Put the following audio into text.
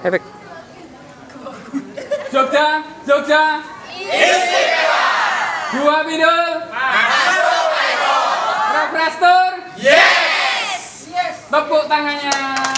Efek. Jogja, Jogja. Dua bidul. Refrestor. Yes! Tepuk tangannya.